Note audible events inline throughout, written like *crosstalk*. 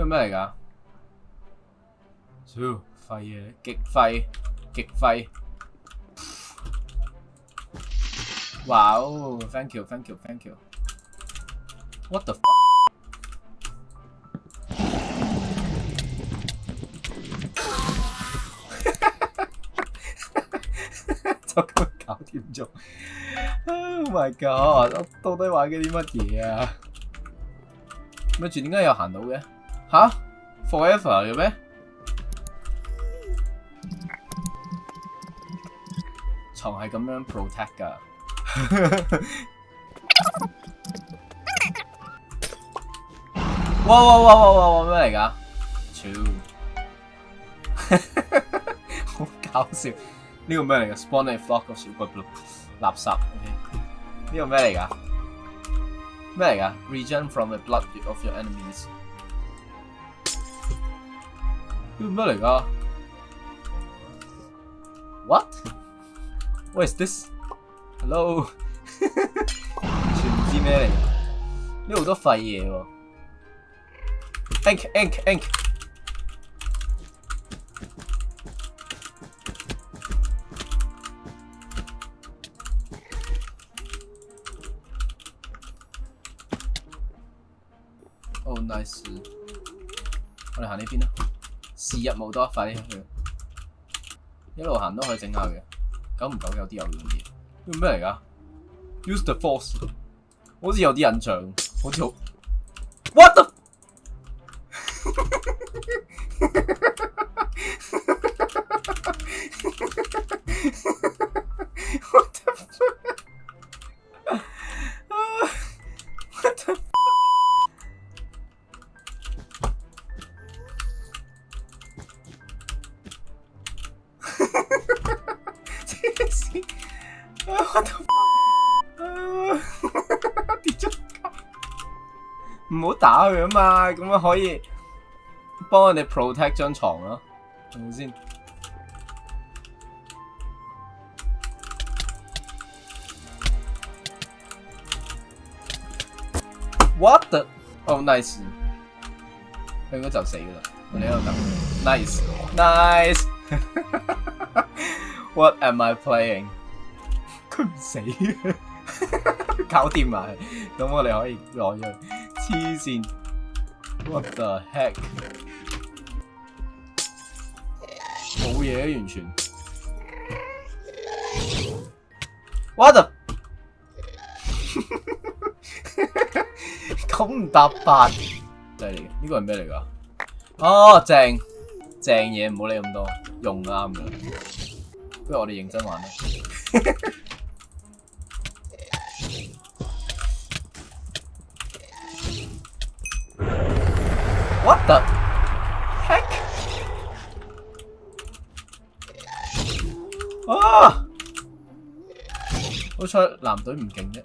个咩嚟噶？超廢嘢，極廢，極廢！哇哦，thank you，thank you，thank you。What the？哈哈哈哈哈！真夠搞笑。Oh my god！我到底玩緊啲乜嘢啊？咪住點解又行到嘅？吓 f o r e v e r 嘅咩？床係咁樣 protect 㗎。哇哇哇哇哇！咩嚟噶？超，好搞笑！呢個咩嚟噶？Spawn i n g flock of super blue。垃圾。呢個咩嚟噶？咩嚟噶？Region from the blood of your enemies。What? What is this? Hello. *laughs* Hello? 唔知咩嚟？呢好多廢嘢喎！Ink ink ink！哦、oh,，nice！我哋行呢邊啦。時日冇多，費一路行都可以整下嘅，久唔久有啲有用啲。叫咩嚟噶？Use the force，好似有啲印象，好似好 what the？*laughs* 真是，我的，啊，哈哈唔好打佢啊嘛，咁样可以帮我哋 protect 张床咯，系咪先？What？Oh the? nice！佢应该就死噶啦，我哋度等。n i c e n i c e What am I playing？*laughs* 佢唔死，搞掂埋。咁我哋可以攞咗。黐線，What the heck？冇嘢，完全。What？the？*laughs* 咁唔答答。嚟嘅呢個係咩嚟㗎？哦，正正嘢唔好理咁多，用啱嘅。不如我哋認真玩啦！What the heck？啊！好彩男隊唔勁啫，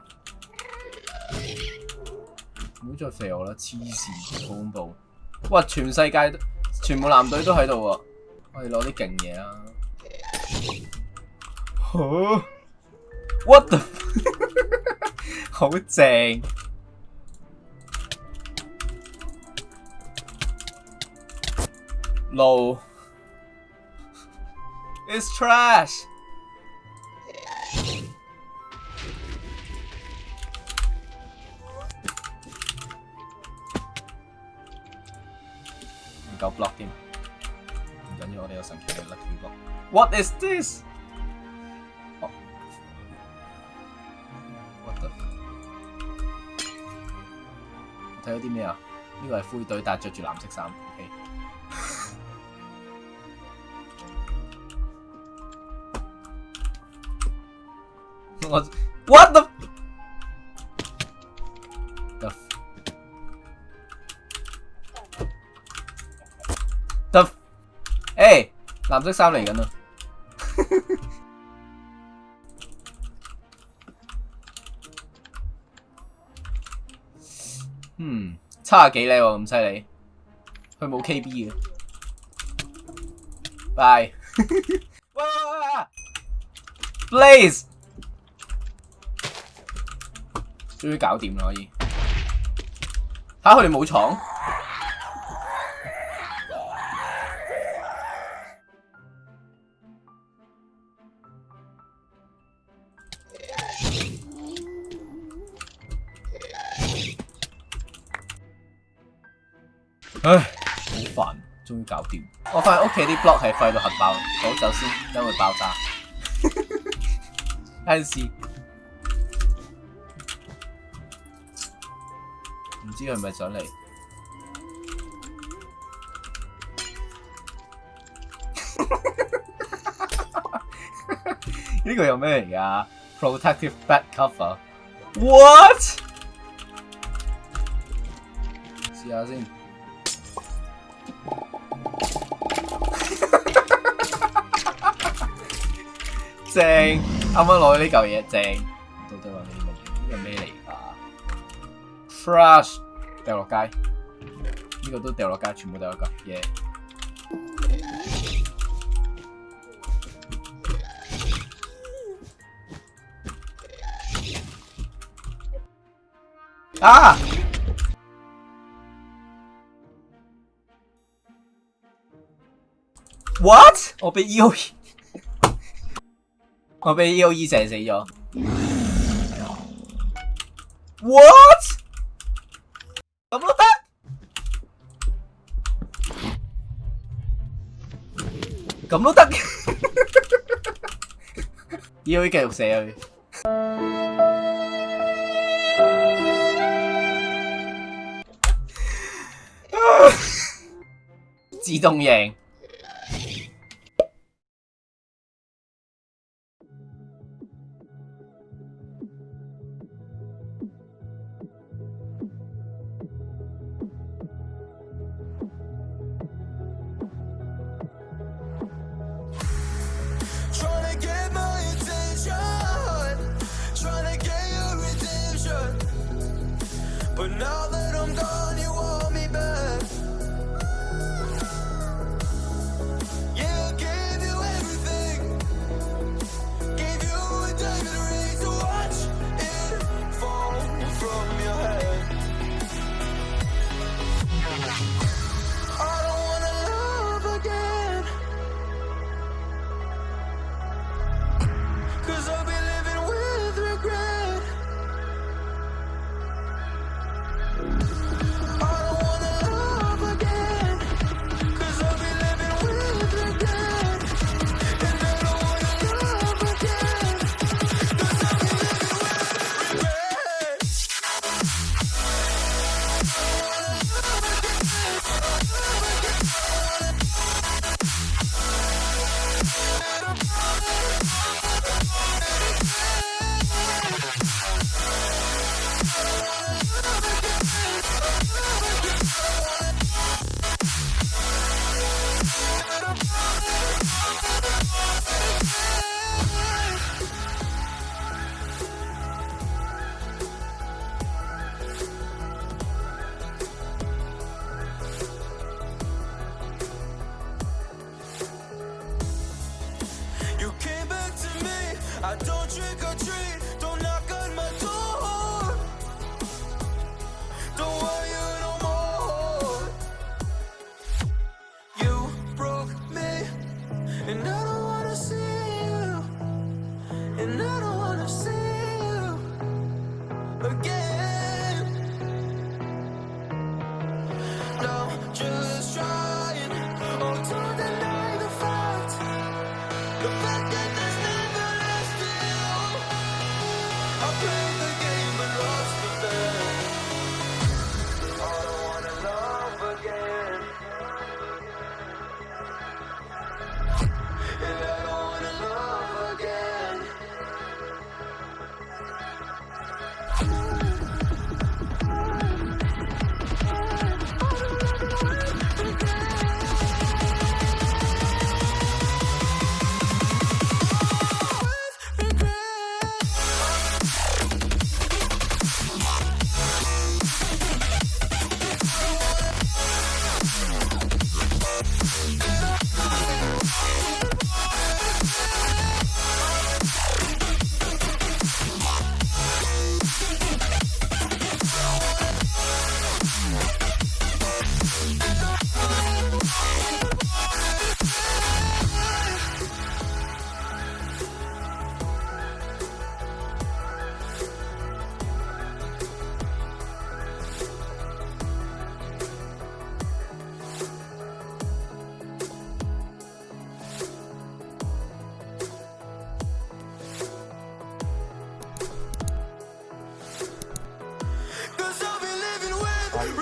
唔好再肥我啦！黐線，好恐怖！哇！全世界全部男隊都喺度喎，我哋攞啲勁嘢啦！Huh? What the? 好正。No. *laughs* Oh, it's trash. Got blocked him. What is this？哦，what oh. the？睇到啲咩啊？呢個係灰隊，但係着住藍色衫。OK。我 what the à? *laughs* the the 誒。蓝色衫嚟紧啊！*laughs* 嗯，差几靓喎，咁犀利，佢冇 KB 嘅，拜，*laughs* 哇 b l a s e 终于搞掂啦，可以，吓佢哋冇床。唉，好烦，终于搞掂。我现屋企啲 b l o c k 系废到核爆，好走先因为爆炸。有 *laughs* 阵唔知佢系咪上嚟？*laughs* 呢个又咩嚟噶？Protective Back Cover。What？试下先。正，啱啱攞呢嚿嘢正，到底攞呢个呢個咩嚟噶？Flash 掉落街，呢個都掉落街，全部都係嚿嘢。啊！What 我被 O 我被 E O E 射死咗。What？咁都得？咁都得？U E 继续射我。*laughs* 自动赢。don't go I don't drink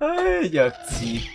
哎，弱智。